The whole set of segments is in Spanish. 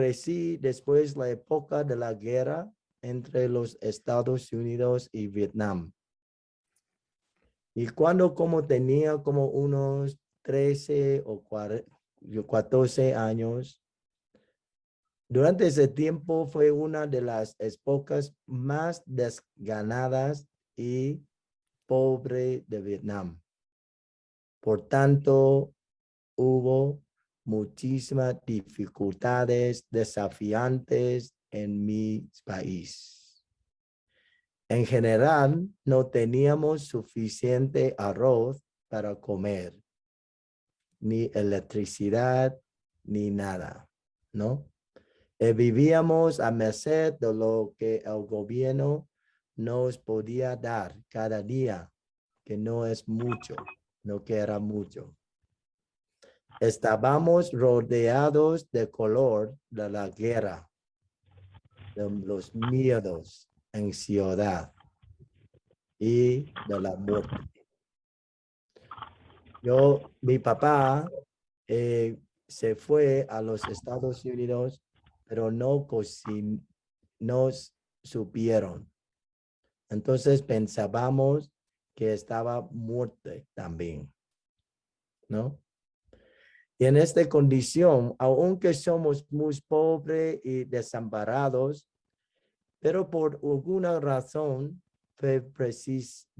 crecí después la época de la guerra entre los Estados Unidos y Vietnam. Y cuando como tenía como unos 13 o 14 años, durante ese tiempo fue una de las épocas más desganadas y pobre de Vietnam. Por tanto, hubo muchísimas dificultades desafiantes en mi país. En general, no teníamos suficiente arroz para comer, ni electricidad, ni nada, ¿no? Eh, vivíamos a merced de lo que el gobierno nos podía dar cada día, que no es mucho, no que era mucho. Estábamos rodeados de color de la guerra, de los miedos, ansiedad y de la muerte. Yo, mi papá eh, se fue a los Estados Unidos, pero no nos supieron. Entonces pensábamos que estaba muerto también, ¿no? Y en esta condición, aunque somos muy pobres y desamparados, pero por alguna razón fue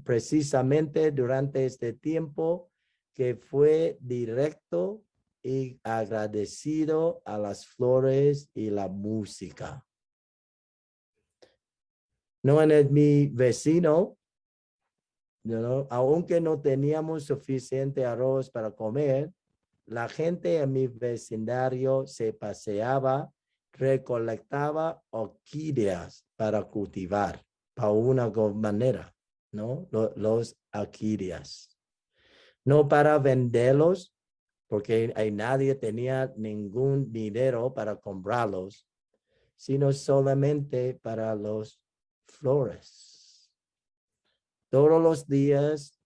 precisamente durante este tiempo que fue directo y agradecido a las flores y la música. No en mi vecino, aunque no teníamos suficiente arroz para comer, la gente en mi vecindario se paseaba, recolectaba orquídeas para cultivar, para una manera, ¿no? Los, orquídeas. No para venderlos, porque hay nadie tenía ningún dinero para comprarlos, sino solamente para los flores. Todos los días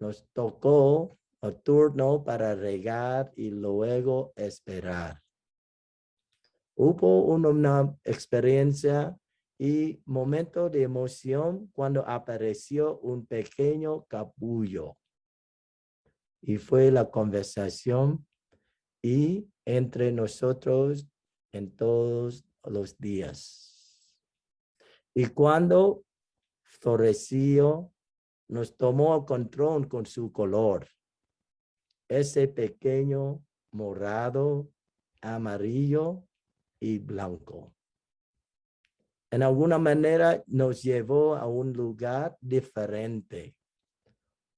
nos tocó el turno para regar y luego esperar. Hubo una experiencia y momento de emoción cuando apareció un pequeño capullo. Y fue la conversación y entre nosotros en todos los días. Y cuando floreció, nos tomó control con su color ese pequeño morado, amarillo y blanco. En alguna manera nos llevó a un lugar diferente,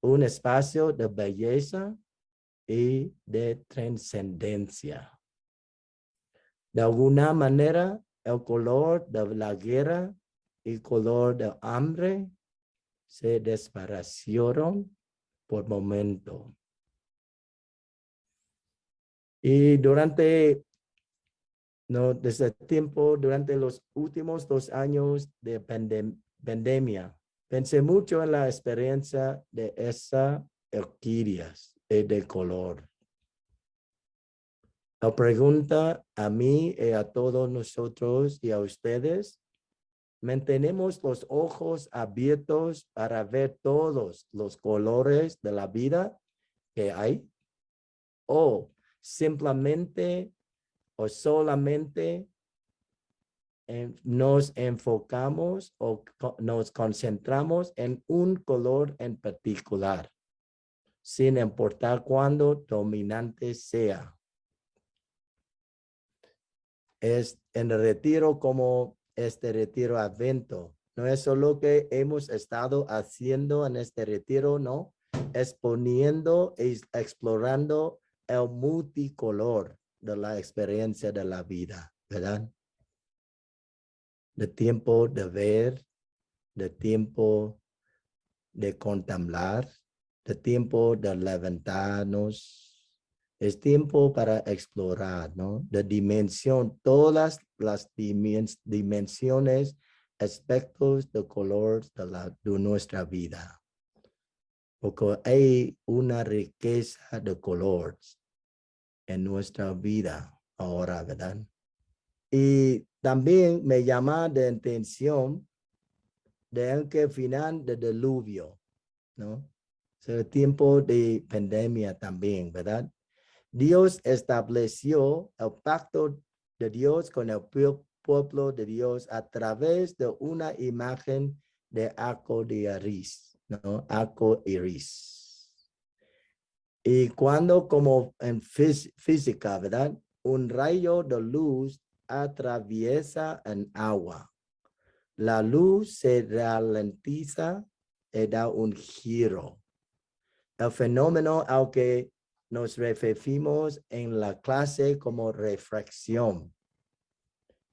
un espacio de belleza y de trascendencia. De alguna manera, el color de la guerra y el color de hambre se desaparecieron por momento. Y durante, no, desde tiempo, durante los últimos dos años de pandemia, pensé mucho en la experiencia de esa orquídeas de color. La pregunta a mí y a todos nosotros y a ustedes, ¿mantenemos los ojos abiertos para ver todos los colores de la vida que hay? ¿O simplemente o solamente nos enfocamos o nos concentramos en un color en particular, sin importar cuándo dominante sea. Es en el retiro como este retiro advento. No es solo que hemos estado haciendo en este retiro, no. Exponiendo y explorando el multicolor de la experiencia de la vida, ¿verdad? De tiempo de ver, de tiempo de contemplar, de tiempo de levantarnos. Es tiempo para explorar, ¿no? De dimensión, todas las dimensiones, aspectos de color de, la, de nuestra vida porque hay una riqueza de colores en nuestra vida ahora, ¿verdad? Y también me llama de atención de que final del diluvio, ¿no? Es el tiempo de pandemia también, ¿verdad? Dios estableció el pacto de Dios con el pueblo de Dios a través de una imagen de arco de iris, ¿no? Arco iris. Y cuando como en física, ¿verdad? Un rayo de luz atraviesa en agua. La luz se ralentiza y da un giro. El fenómeno al que nos referimos en la clase como refracción.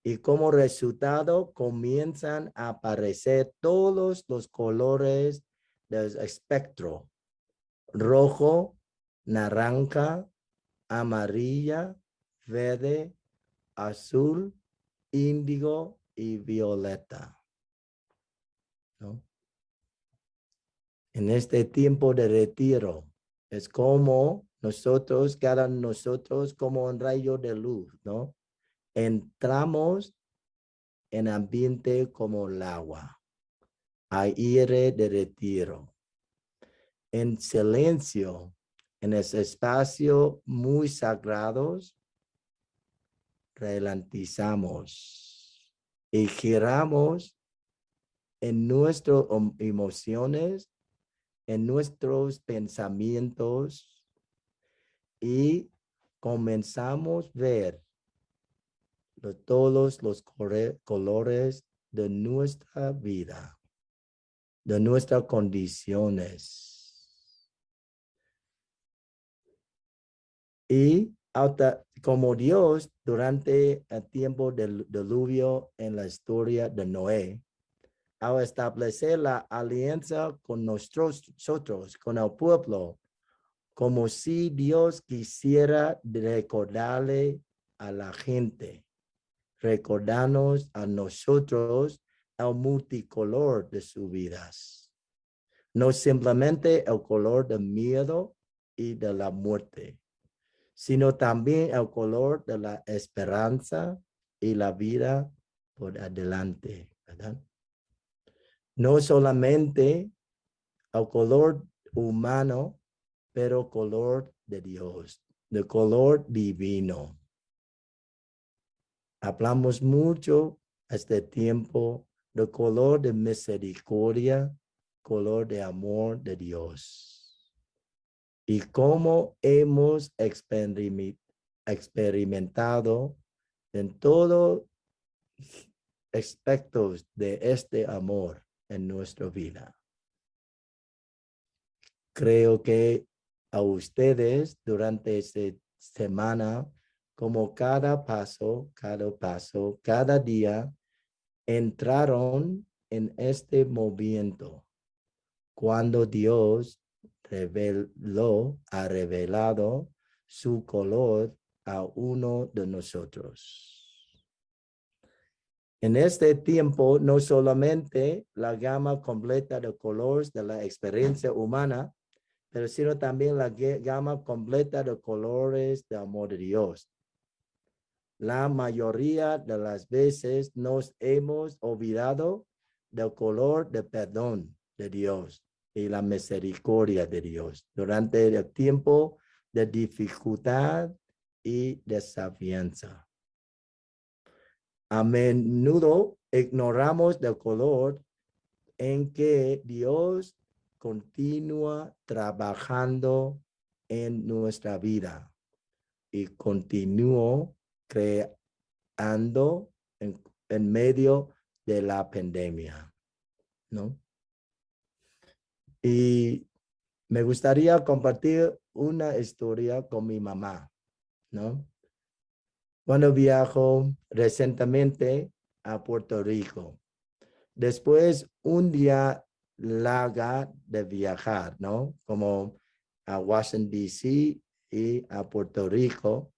Y como resultado comienzan a aparecer todos los colores del espectro. Rojo, naranja, amarilla, verde, azul, índigo y violeta. En este tiempo de retiro, es como nosotros, cada nosotros como un rayo de luz, ¿no? Entramos en ambiente como el agua, aire de retiro. En silencio, en ese espacio muy sagrados, relantizamos y giramos en nuestras emociones, en nuestros pensamientos, y comenzamos a ver todos los colores de nuestra vida, de nuestras condiciones. Y como Dios durante el tiempo del diluvio en la historia de Noé, al establecer la alianza con nosotros, con el pueblo, como si Dios quisiera recordarle a la gente, recordarnos a nosotros el multicolor de sus vidas. No simplemente el color del miedo y de la muerte, sino también el color de la esperanza y la vida por adelante. No solamente el color humano, pero color de Dios, de color divino. Hablamos mucho este tiempo de color de misericordia, color de amor de Dios. Y cómo hemos experimentado en todos aspectos de este amor en nuestra vida. Creo que a ustedes durante esta semana, como cada paso, cada paso, cada día, entraron en este movimiento. Cuando Dios reveló, ha revelado su color a uno de nosotros. En este tiempo, no solamente la gama completa de colores de la experiencia humana pero sino también la gama completa de colores de amor de Dios. La mayoría de las veces nos hemos olvidado del color de perdón de Dios y la misericordia de Dios durante el tiempo de dificultad y desafianza. A menudo ignoramos del color en que Dios continúa trabajando en nuestra vida y continúo creando en, en medio de la pandemia, ¿no? Y me gustaría compartir una historia con mi mamá, ¿no? Cuando viajo recientemente a Puerto Rico, después un día larga de viajar, ¿no? Como a Washington, D.C. y a Puerto Rico.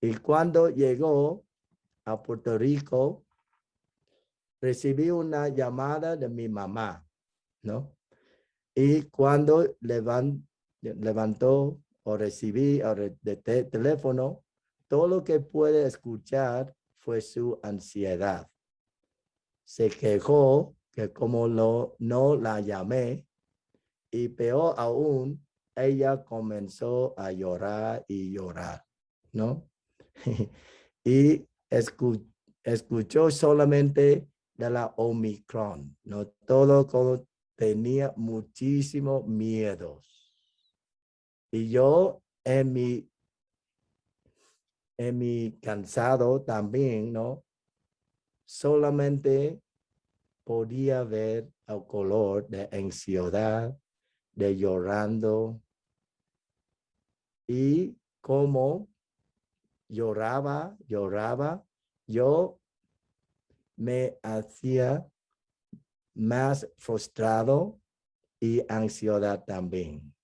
Y cuando llegó a Puerto Rico, recibí una llamada de mi mamá, ¿no? Y cuando levantó o recibí de teléfono, todo lo que puede escuchar fue su ansiedad. Se quejó que como no la llamé y peor aún, ella comenzó a llorar y llorar, ¿no? y escuchó solamente de la Omicron, ¿no? Todo como tenía muchísimo miedo. Y yo en mi, en mi cansado también, ¿no? Solamente podía ver el color de ansiedad, de llorando y como lloraba, lloraba, yo me hacía más frustrado y ansiedad también.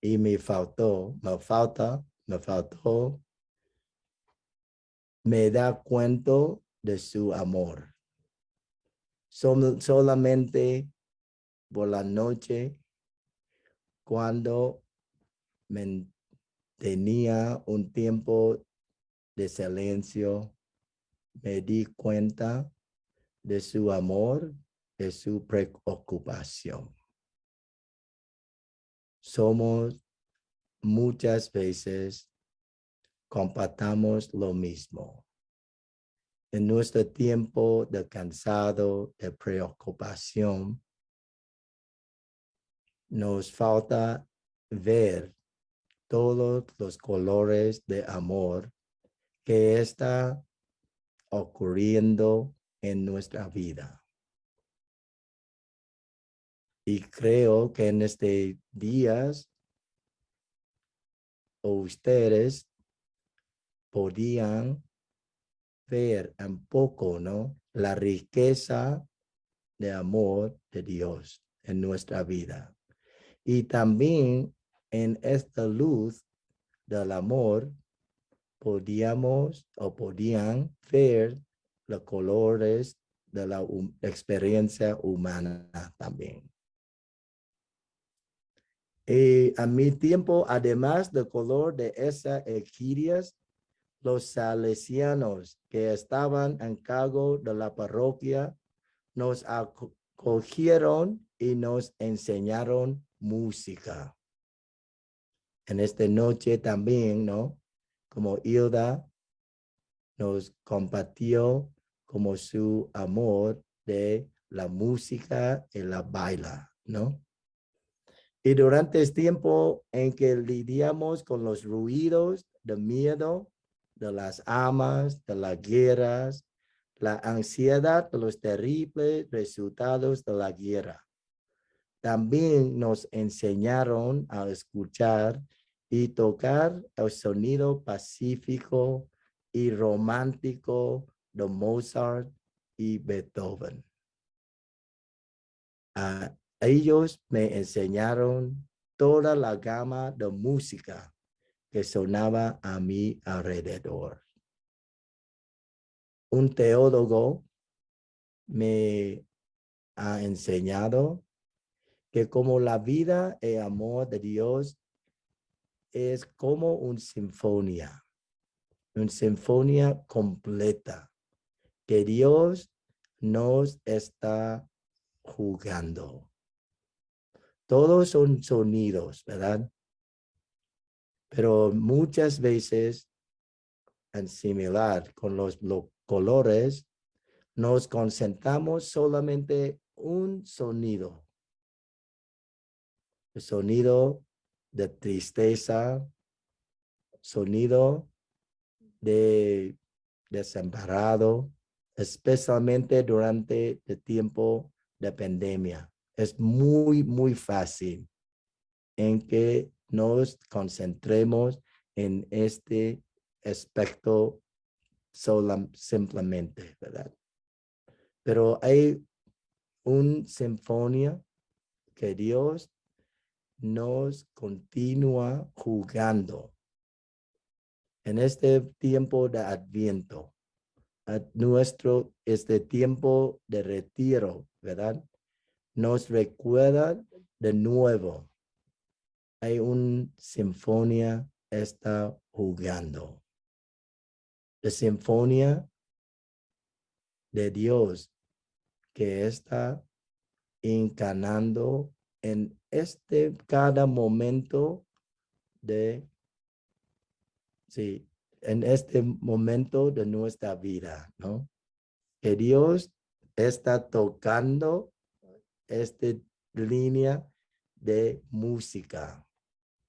Y me faltó, me falta, me faltó, me da cuenta de su amor. solamente por la noche, cuando me tenía un tiempo de silencio, me di cuenta de su amor, de su preocupación. Somos muchas veces compartamos lo mismo. En nuestro tiempo de cansado, de preocupación, nos falta ver todos los colores de amor que está ocurriendo en nuestra vida. Y creo que en este días ustedes podían ver un poco, ¿no? La riqueza de amor de Dios en nuestra vida. Y también en esta luz del amor podíamos o podían ver los colores de la experiencia humana también. Y a mi tiempo, además del color de esas equirias, los salesianos que estaban en cargo de la parroquia nos acogieron y nos enseñaron música. En esta noche también, ¿no? Como Hilda nos compartió como su amor de la música y la baila, ¿no? Y durante este tiempo en que lidiamos con los ruidos de miedo, de las amas, de las guerras, la ansiedad de los terribles resultados de la guerra. También nos enseñaron a escuchar y tocar el sonido pacífico y romántico de Mozart y Beethoven. A ellos me enseñaron toda la gama de música que sonaba a mi alrededor. Un teólogo me ha enseñado que como la vida y amor de Dios es como una sinfonía, una sinfonía completa que Dios nos está jugando. Todos son sonidos, ¿verdad? Pero muchas veces, en similar con los, colores, nos concentramos solamente un sonido sonido de tristeza, sonido de desamparado, especialmente durante el tiempo de pandemia. Es muy, muy fácil en que nos concentremos en este aspecto solo, simplemente, ¿verdad? Pero hay un sinfonía que Dios nos continúa jugando en este tiempo de adviento, a nuestro este tiempo de retiro, ¿verdad? Nos recuerda de nuevo. Hay una sinfonía está jugando. de sinfonía de Dios que está encanando en este cada momento de, sí, en este momento de nuestra vida, ¿no? Que Dios está tocando esta línea de música,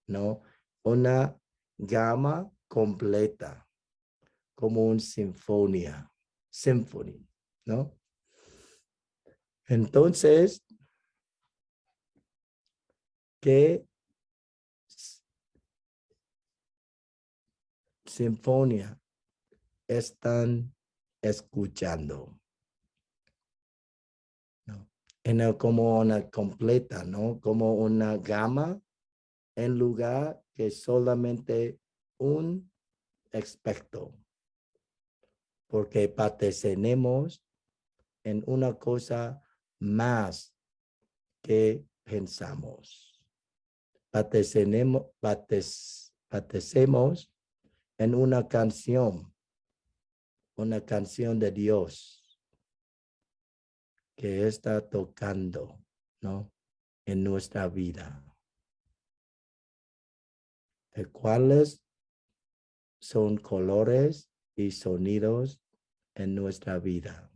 ¿no? Una gama completa, como un sinfonía, symphony, ¿no? Entonces, ¿qué sinfonía están escuchando? en como una completa, ¿no? Como una gama en lugar que solamente un aspecto. Porque pertenecemos en una cosa más que pensamos. Pertenecemos en una canción, una canción de Dios que está tocando, ¿no? En nuestra vida. ¿De cuáles son colores y sonidos en nuestra vida?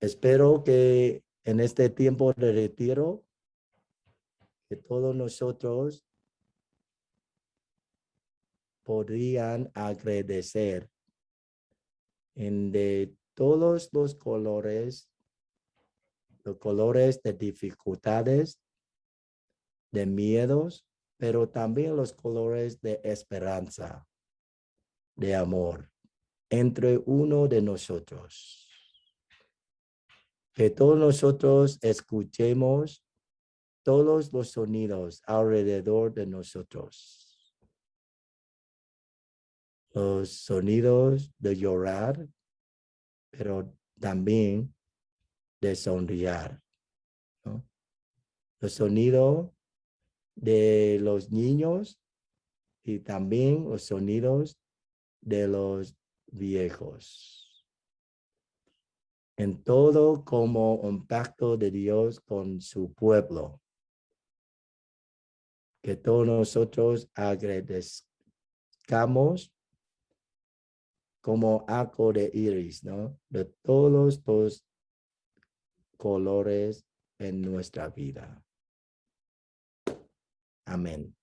Espero que en este tiempo de retiro, que todos nosotros podrían agradecer en de todos los colores los colores de dificultades, de miedos, pero también los colores de esperanza, de amor, entre uno de nosotros. Que todos nosotros escuchemos todos los sonidos alrededor de nosotros. Los sonidos de llorar, pero también de sonreír. ¿no? El sonido de los niños y también los sonidos de los viejos. En todo como un pacto de Dios con su pueblo. Que todos nosotros agradezcamos como arco de iris, ¿no? De todos los colores en nuestra vida. Amén.